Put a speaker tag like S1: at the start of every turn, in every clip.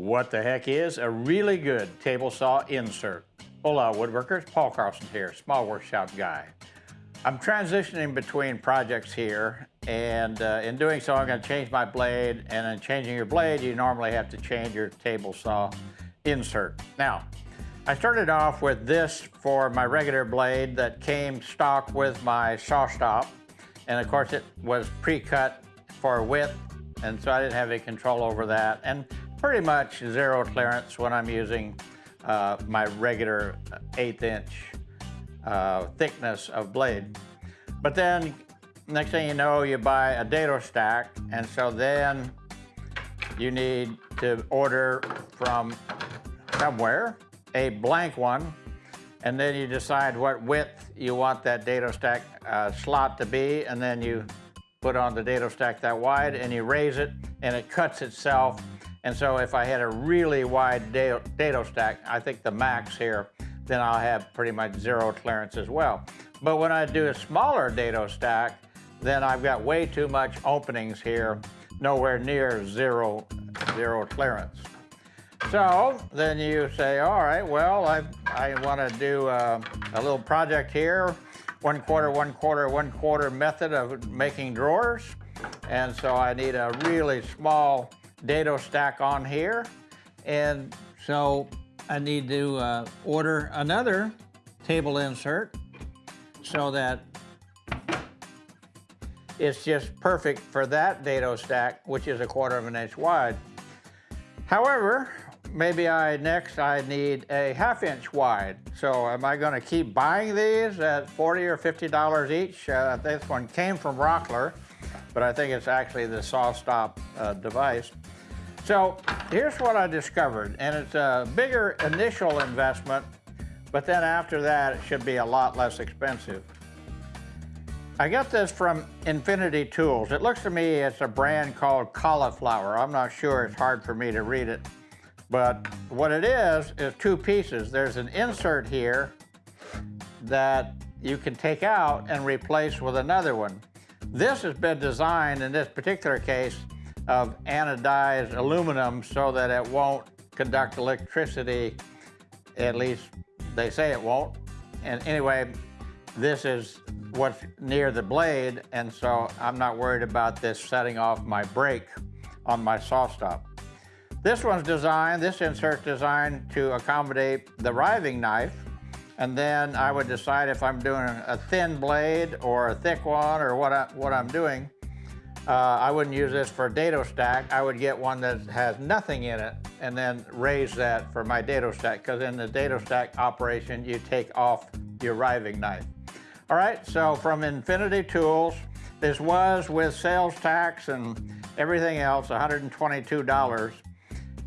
S1: what the heck is a really good table saw insert. Hola woodworkers, Paul Carlson here, small workshop guy. I'm transitioning between projects here and uh, in doing so I'm going to change my blade and in changing your blade you normally have to change your table saw insert. Now I started off with this for my regular blade that came stock with my SawStop and of course it was pre-cut for width and so I didn't have any control over that and pretty much zero clearance when I'm using uh, my regular eighth inch uh, thickness of blade. But then next thing you know, you buy a dado stack, and so then you need to order from somewhere a blank one, and then you decide what width you want that dado stack uh, slot to be, and then you put on the dado stack that wide, and you raise it, and it cuts itself. And so if I had a really wide dado, stack, I think the max here then I'll have pretty much zero clearance as well. But when I do a smaller dado stack, then I've got way too much openings here, nowhere near zero, zero clearance. So then you say, all right, well, I, I want to do a, a little project here, one quarter, one quarter, one quarter method of making drawers. And so I need a really small dado stack on here. And so I need to uh, order another table insert so that it's just perfect for that dado stack, which is a quarter of an inch wide. However, maybe I next I need a half inch wide. So am I gonna keep buying these at 40 or $50 each? Uh, this one came from Rockler, but I think it's actually the SawStop uh, device. So here's what I discovered, and it's a bigger initial investment, but then after that, it should be a lot less expensive. I got this from Infinity Tools. It looks to me it's a brand called Cauliflower. I'm not sure, it's hard for me to read it. But what it is, is two pieces. There's an insert here that you can take out and replace with another one. This has been designed, in this particular case, of anodized aluminum so that it won't conduct electricity, at least they say it won't. And anyway, this is what's near the blade, and so I'm not worried about this setting off my brake on my SawStop. This one's designed, this insert's designed to accommodate the riving knife, and then I would decide if I'm doing a thin blade or a thick one or what, I, what I'm doing. Uh, I wouldn't use this for dado stack. I would get one that has nothing in it and then raise that for my dado stack because in the dado stack operation, you take off your riving knife. All right, so from Infinity Tools, this was with sales tax and everything else, $122,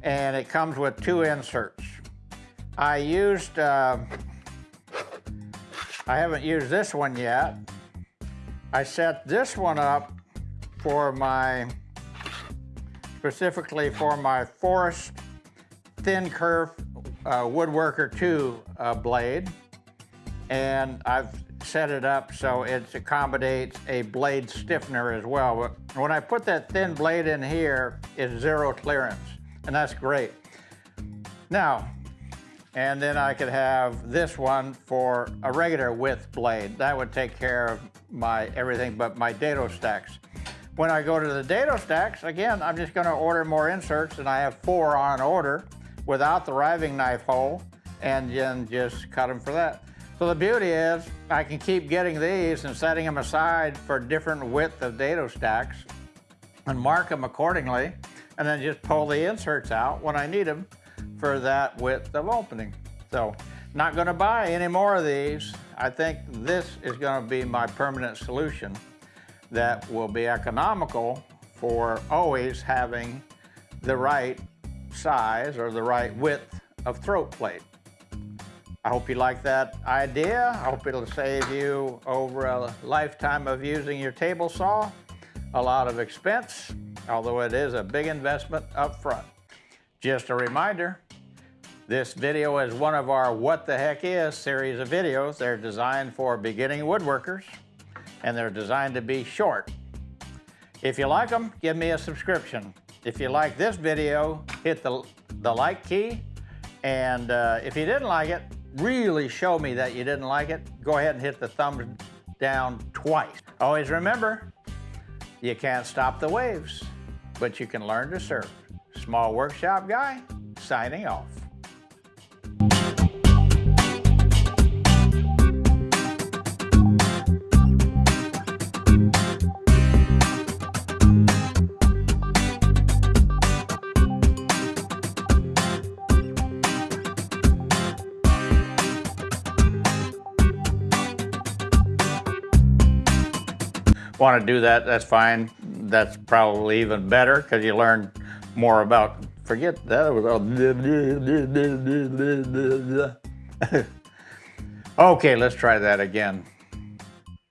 S1: and it comes with two inserts. I used, uh, I haven't used this one yet. I set this one up for my, specifically for my Forrest Thin Kerf uh, Woodworker 2 uh, blade. And I've set it up so it accommodates a blade stiffener as well. But when I put that thin blade in here, it's zero clearance, and that's great. Now, and then I could have this one for a regular width blade. That would take care of my everything but my dado stacks. When I go to the dado stacks, again, I'm just gonna order more inserts and I have four on order without the riving knife hole and then just cut them for that. So the beauty is I can keep getting these and setting them aside for different width of dado stacks and mark them accordingly and then just pull the inserts out when I need them for that width of opening. So not gonna buy any more of these. I think this is gonna be my permanent solution that will be economical for always having the right size or the right width of throat plate. I hope you like that idea. I hope it'll save you over a lifetime of using your table saw a lot of expense, although it is a big investment up front. Just a reminder, this video is one of our What the Heck Is series of videos. They're designed for beginning woodworkers and they're designed to be short. If you like them, give me a subscription. If you like this video, hit the the like key. And uh, if you didn't like it, really show me that you didn't like it, go ahead and hit the thumbs down twice. Always remember, you can't stop the waves, but you can learn to surf. Small Workshop Guy, signing off. Want to do that, that's fine. That's probably even better because you learn more about, forget that. Okay, let's try that again.